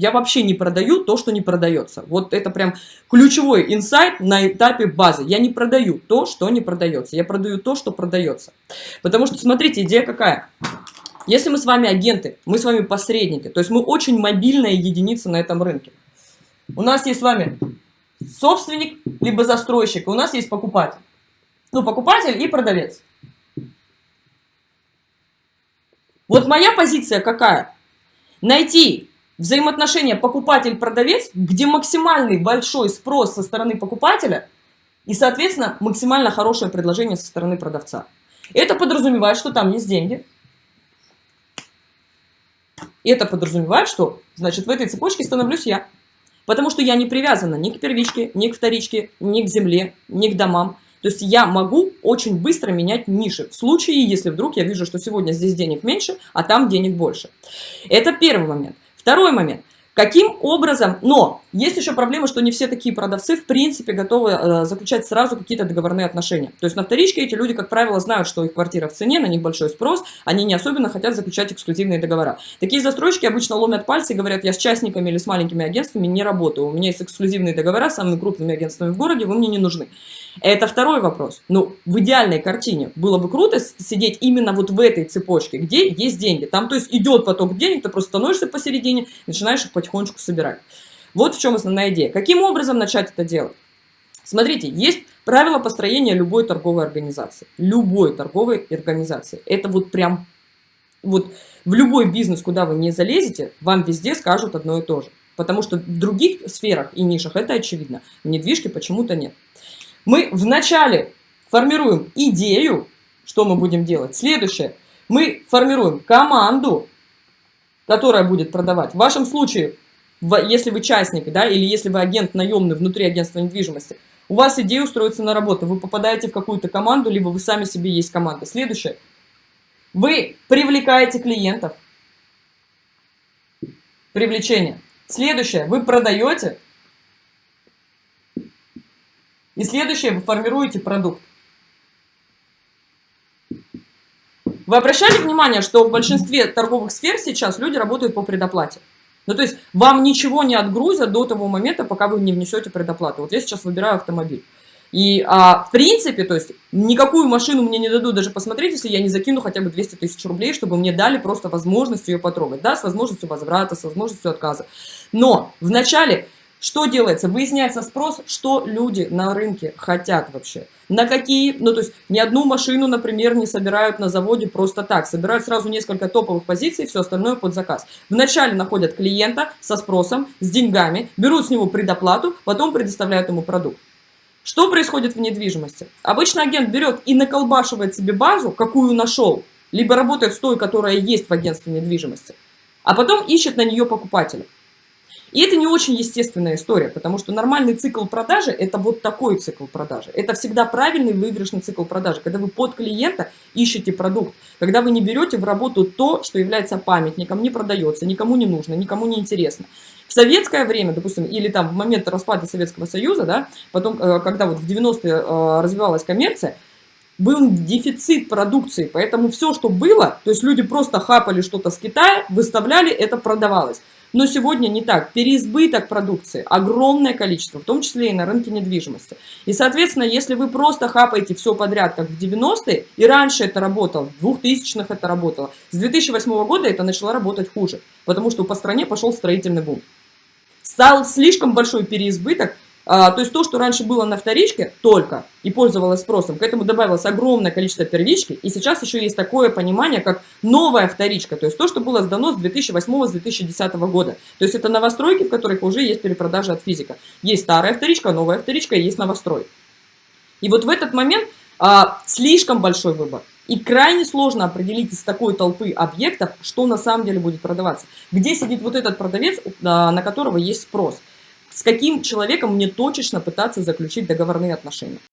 Я вообще не продаю то, что не продается. Вот это прям ключевой инсайт на этапе базы. Я не продаю то, что не продается. Я продаю то, что продается. Потому что, смотрите, идея какая. Если мы с вами агенты, мы с вами посредники, то есть мы очень мобильная единица на этом рынке. У нас есть с вами собственник, либо застройщик, у нас есть покупатель. Ну, покупатель и продавец. Вот моя позиция какая? Найти взаимоотношения покупатель-продавец, где максимальный большой спрос со стороны покупателя и, соответственно, максимально хорошее предложение со стороны продавца. Это подразумевает, что там есть деньги. Это подразумевает, что, значит, в этой цепочке становлюсь я. Потому что я не привязана ни к первичке, ни к вторичке, ни к земле, ни к домам. То есть я могу очень быстро менять ниши, в случае, если вдруг я вижу, что сегодня здесь денег меньше, а там денег больше. Это первый момент. Второй момент. Каким образом, но есть еще проблема, что не все такие продавцы в принципе готовы э, заключать сразу какие-то договорные отношения. То есть на вторичке эти люди, как правило, знают, что их квартира в цене, на них большой спрос, они не особенно хотят заключать эксклюзивные договора. Такие застройщики обычно ломят пальцы и говорят, я с частниками или с маленькими агентствами не работаю, у меня есть эксклюзивные договора с самыми крупными агентствами в городе, вы мне не нужны. Это второй вопрос. Ну, в идеальной картине было бы круто сидеть именно вот в этой цепочке, где есть деньги. Там, то есть, идет поток денег, ты просто становишься посередине, начинаешь их потихонечку собирать. Вот в чем основная идея. Каким образом начать это делать? Смотрите, есть правила построения любой торговой организации. Любой торговой организации. Это вот прям, вот в любой бизнес, куда вы не залезете, вам везде скажут одно и то же. Потому что в других сферах и нишах это очевидно. В недвижке почему-то нет. Мы вначале формируем идею, что мы будем делать. Следующее. Мы формируем команду, которая будет продавать. В вашем случае, если вы частник, да, или если вы агент наемный внутри агентства недвижимости, у вас идея устроиться на работу, вы попадаете в какую-то команду, либо вы сами себе есть команда. Следующее. Вы привлекаете клиентов. Привлечение. Следующее. Вы продаете и следующее, вы формируете продукт. Вы обращали внимание, что в большинстве торговых сфер сейчас люди работают по предоплате? Ну, то есть вам ничего не отгрузят до того момента, пока вы не внесете предоплату. Вот я сейчас выбираю автомобиль. И, а, в принципе, то есть, никакую машину мне не дадут даже посмотреть, если я не закину хотя бы 200 тысяч рублей, чтобы мне дали просто возможность ее потрогать, да, с возможностью возврата, с возможностью отказа. Но вначале что делается? Выясняется спрос, что люди на рынке хотят вообще. На какие, ну то есть ни одну машину, например, не собирают на заводе просто так. Собирают сразу несколько топовых позиций, все остальное под заказ. Вначале находят клиента со спросом, с деньгами, берут с него предоплату, потом предоставляют ему продукт. Что происходит в недвижимости? Обычно агент берет и наколбашивает себе базу, какую нашел, либо работает с той, которая есть в агентстве недвижимости, а потом ищет на нее покупателя. И это не очень естественная история, потому что нормальный цикл продажи – это вот такой цикл продажи. Это всегда правильный выигрышный цикл продажи, когда вы под клиента ищете продукт, когда вы не берете в работу то, что является памятником, не продается, никому не нужно, никому не интересно. В советское время, допустим, или там в момент распада Советского Союза, да, потом, э, когда вот в 90-е э, развивалась коммерция, был дефицит продукции, поэтому все, что было, то есть люди просто хапали что-то с Китая, выставляли, это продавалось. Но сегодня не так. Переизбыток продукции, огромное количество, в том числе и на рынке недвижимости. И, соответственно, если вы просто хапаете все подряд, как в 90-е, и раньше это работало, в 2000-х это работало, с 2008 года это начало работать хуже, потому что по стране пошел строительный бум. Стал слишком большой переизбыток, а, то есть то, что раньше было на вторичке только и пользовалось спросом, к этому добавилось огромное количество первички, и сейчас еще есть такое понимание, как новая вторичка, то есть то, что было сдано с 2008-2010 года. То есть это новостройки, в которых уже есть перепродажа от физика. Есть старая вторичка, новая вторичка, есть новострой. И вот в этот момент а, слишком большой выбор. И крайне сложно определить из такой толпы объектов, что на самом деле будет продаваться. Где сидит вот этот продавец, а, на которого есть спрос с каким человеком мне точечно пытаться заключить договорные отношения.